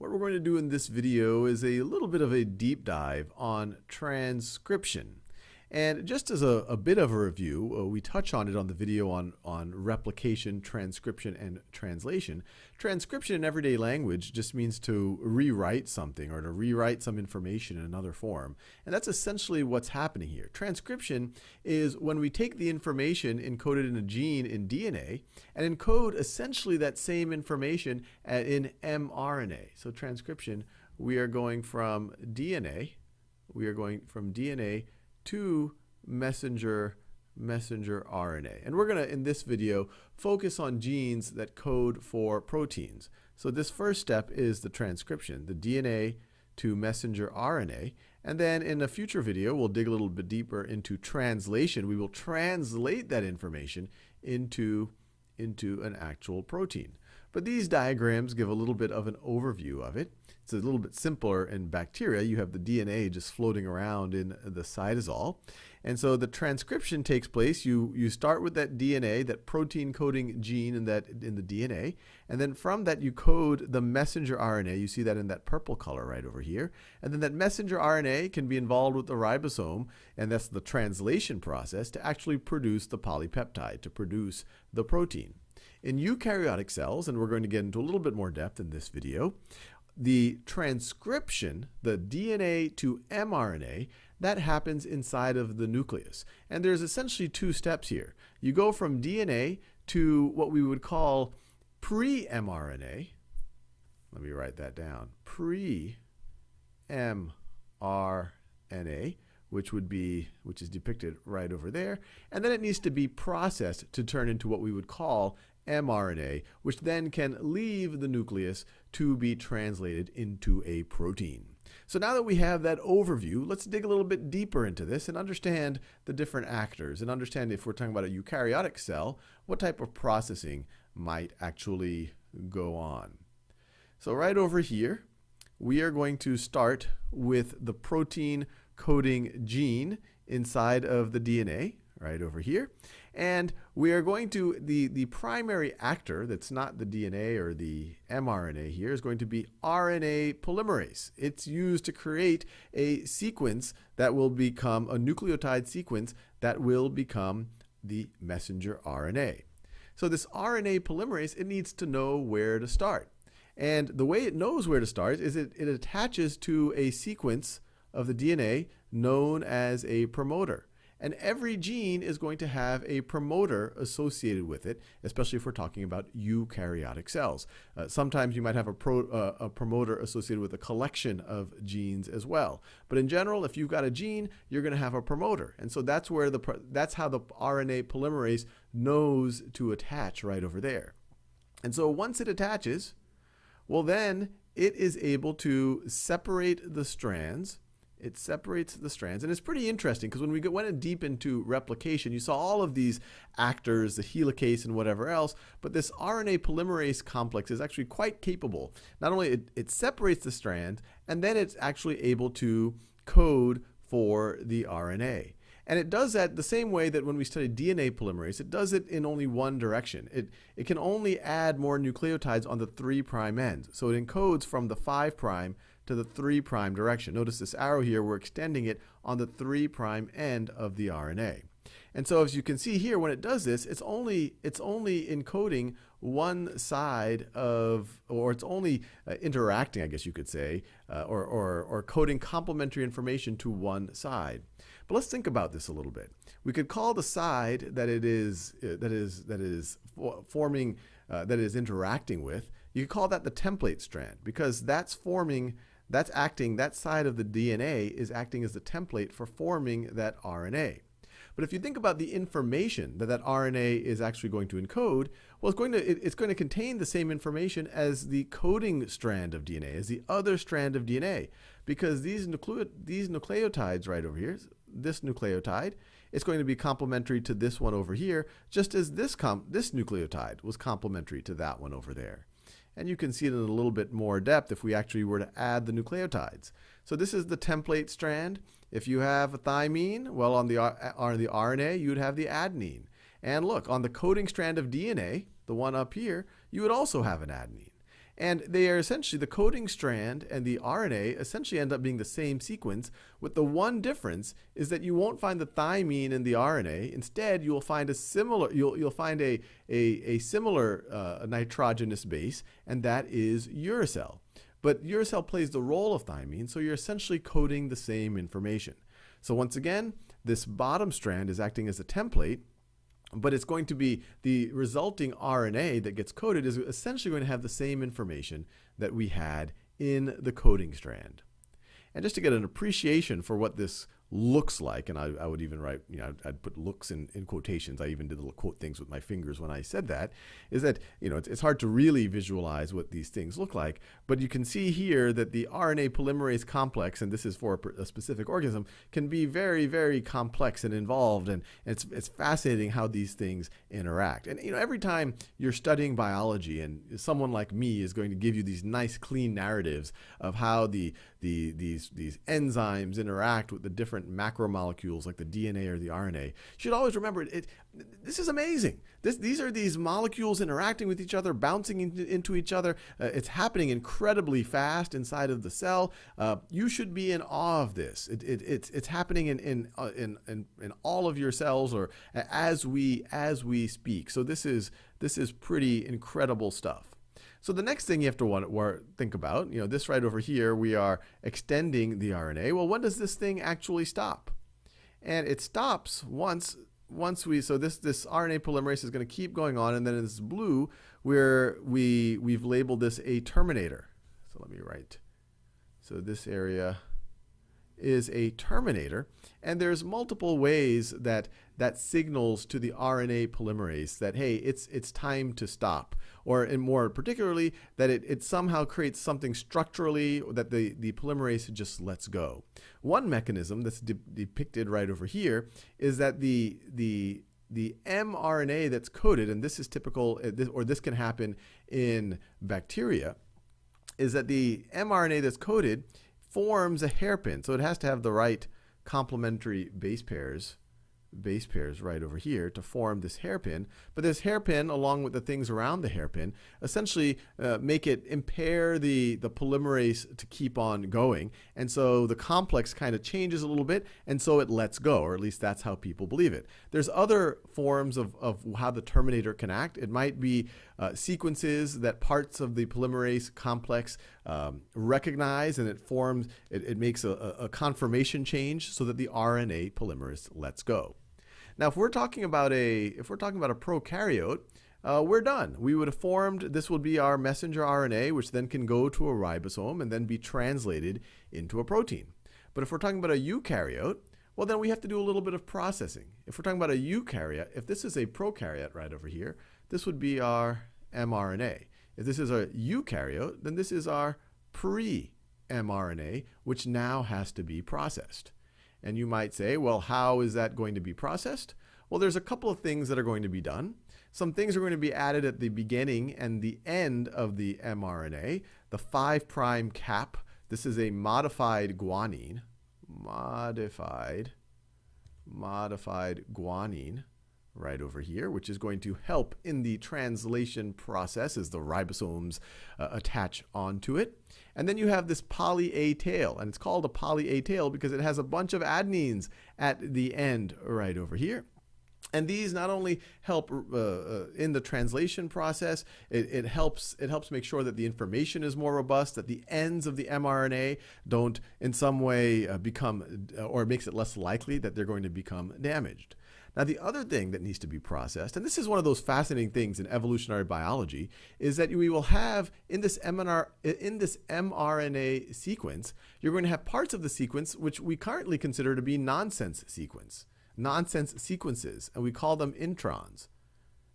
What we're going to do in this video is a little bit of a deep dive on transcription. And just as a, a bit of a review, uh, we touch on it on the video on, on replication, transcription, and translation. Transcription in everyday language just means to rewrite something or to rewrite some information in another form. And that's essentially what's happening here. Transcription is when we take the information encoded in a gene in DNA and encode essentially that same information in mRNA. So transcription, we are going from DNA, we are going from DNA to messenger messenger RNA. And we're going to, in this video, focus on genes that code for proteins. So this first step is the transcription, the DNA to messenger RNA. And then in a future video, we'll dig a little bit deeper into translation. We will translate that information into, into an actual protein. But these diagrams give a little bit of an overview of it. It's a little bit simpler in bacteria. You have the DNA just floating around in the cytosol. And so the transcription takes place. You, you start with that DNA, that protein coding gene in, that, in the DNA. And then from that, you code the messenger RNA. You see that in that purple color right over here. And then that messenger RNA can be involved with the ribosome, and that's the translation process, to actually produce the polypeptide, to produce the protein. In eukaryotic cells, and we're going to get into a little bit more depth in this video, the transcription, the DNA to mRNA, that happens inside of the nucleus. And there's essentially two steps here. You go from DNA to what we would call pre-mRNA. Let me write that down. Pre-mRNA, which would be, which is depicted right over there. And then it needs to be processed to turn into what we would call mRNA, which then can leave the nucleus to be translated into a protein. So now that we have that overview, let's dig a little bit deeper into this and understand the different actors and understand if we're talking about a eukaryotic cell, what type of processing might actually go on. So right over here, we are going to start with the protein coding gene inside of the DNA right over here. And we are going to, the, the primary actor that's not the DNA or the mRNA here is going to be RNA polymerase. It's used to create a sequence that will become a nucleotide sequence that will become the messenger RNA. So this RNA polymerase, it needs to know where to start. And the way it knows where to start is it, it attaches to a sequence of the DNA known as a promoter. And every gene is going to have a promoter associated with it, especially if we're talking about eukaryotic cells. Uh, sometimes you might have a, pro, uh, a promoter associated with a collection of genes as well. But in general, if you've got a gene, you're going to have a promoter. And so that's where the that's how the RNA polymerase knows to attach right over there. And so once it attaches, well then it is able to separate the strands it separates the strands. And it's pretty interesting because when we went deep into replication, you saw all of these actors, the helicase and whatever else, but this RNA polymerase complex is actually quite capable. Not only it, it separates the strand, and then it's actually able to code for the RNA. And it does that the same way that when we study DNA polymerase, it does it in only one direction. It, it can only add more nucleotides on the 3' prime ends, So it encodes from the 5' to the 3' prime direction. Notice this arrow here, we're extending it on the 3' prime end of the RNA. And so as you can see here, when it does this, it's only, it's only encoding one side of, or it's only uh, interacting, I guess you could say, uh, or, or, or coding complementary information to one side. But let's think about this a little bit. We could call the side that it is, uh, that is, that is forming, uh, that is interacting with, you call that the template strand because that's forming that's acting, that side of the DNA is acting as the template for forming that RNA. But if you think about the information that that RNA is actually going to encode, well, it's going to, it, it's going to contain the same information as the coding strand of DNA, as the other strand of DNA, because these, nucleo these nucleotides right over here, this nucleotide, it's going to be complementary to this one over here, just as this, this nucleotide was complementary to that one over there. And you can see it in a little bit more depth if we actually were to add the nucleotides. So this is the template strand. If you have a thymine, well, on the, on the RNA, you'd have the adenine. And look, on the coding strand of DNA, the one up here, you would also have an adenine. And they are essentially the coding strand and the RNA essentially end up being the same sequence, with the one difference is that you won't find the thymine in the RNA. Instead, you'll find a similar you'll you'll find a a, a similar uh, nitrogenous base, and that is uracil. But uracil plays the role of thymine, so you're essentially coding the same information. So once again, this bottom strand is acting as a template, but it's going to be the resulting RNA that gets coded is essentially going to have the same information that we had in the coding strand. And just to get an appreciation for what this looks like, and I, I, would even write, you know, I'd, I'd, put looks in, in quotations. I even did little quote things with my fingers when I said that, is that, you know, it's, it's hard to really visualize what these things look like, but you can see here that the RNA polymerase complex, and this is for a, a specific organism, can be very, very complex and involved, and it's, it's fascinating how these things interact. And, you know, every time you're studying biology and someone like me is going to give you these nice, clean narratives of how the, the, these, these enzymes interact with the different macromolecules like the DNA or the RNA. You should always remember it, it this is amazing. This, these are these molecules interacting with each other, bouncing into, into each other. Uh, it's happening incredibly fast inside of the cell. Uh, you should be in awe of this. It, it, it's, it's happening in, in, uh, in, in, in all of your cells or as we, as we speak. So this is, this is pretty incredible stuff. So the next thing you have to want, think about, you know, this right over here, we are extending the RNA. Well, when does this thing actually stop? And it stops once once we so this this RNA polymerase is going to keep going on, and then in this blue, where we we've labeled this a terminator. So let me write. So this area is a terminator, and there's multiple ways that that signals to the RNA polymerase that, hey, it's, it's time to stop. Or in more particularly, that it, it somehow creates something structurally that the, the polymerase just lets go. One mechanism that's de depicted right over here is that the, the the mRNA that's coded, and this is typical, uh, or this can happen in bacteria, is that the mRNA that's coded forms a hairpin. So it has to have the right complementary base pairs base pairs right over here to form this hairpin. But this hairpin, along with the things around the hairpin, essentially uh, make it impair the, the polymerase to keep on going. And so the complex kind of changes a little bit, and so it lets go, or at least that's how people believe it. There's other forms of, of how the terminator can act. It might be uh, sequences that parts of the polymerase complex um, recognize, and it forms, it, it makes a, a conformation change so that the RNA polymerase lets go. Now, if we're talking about a if we're talking about a prokaryote, uh, we're done. We would have formed, this would be our messenger RNA, which then can go to a ribosome and then be translated into a protein. But if we're talking about a eukaryote, well, then we have to do a little bit of processing. If we're talking about a eukaryote, if this is a prokaryote right over here, this would be our mRNA. If this is a eukaryote, then this is our pre-mRNA, which now has to be processed. And you might say, well, how is that going to be processed? Well, there's a couple of things that are going to be done. Some things are going to be added at the beginning and the end of the mRNA. The 5' cap, this is a modified guanine, modified, modified guanine right over here, which is going to help in the translation process as the ribosomes uh, attach onto it. And then you have this poly A tail, and it's called a poly A tail because it has a bunch of adenines at the end right over here. And these not only help uh, uh, in the translation process, it, it, helps it helps make sure that the information is more robust, that the ends of the mRNA don't in some way uh, become, uh, or makes it less likely that they're going to become damaged. Now, the other thing that needs to be processed, and this is one of those fascinating things in evolutionary biology, is that we will have in this, MNR, in this mRNA sequence, you're going to have parts of the sequence which we currently consider to be nonsense sequence, nonsense sequences, and we call them introns.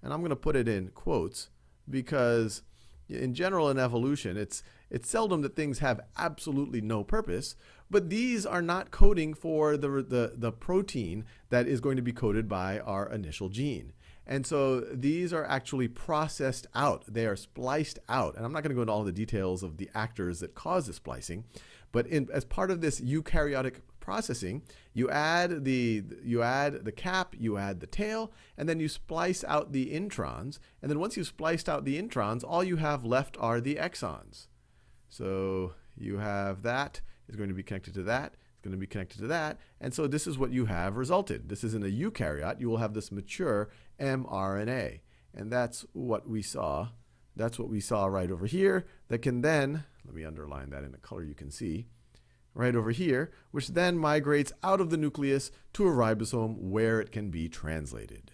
And I'm going to put it in quotes because in general in evolution, it's, it's seldom that things have absolutely no purpose, but these are not coding for the, the, the protein that is going to be coded by our initial gene. And so these are actually processed out. They are spliced out. And I'm not going to go into all the details of the actors that cause the splicing, but in, as part of this eukaryotic processing, you add the you add the cap, you add the tail, and then you splice out the introns. And then once you've spliced out the introns, all you have left are the exons. So you have that is going to be connected to that, it's going to be connected to that, and so this is what you have resulted. This is in a eukaryote. You will have this mature mRNA, and that's what we saw. That's what we saw right over here that can then, let me underline that in a color you can see, right over here, which then migrates out of the nucleus to a ribosome where it can be translated.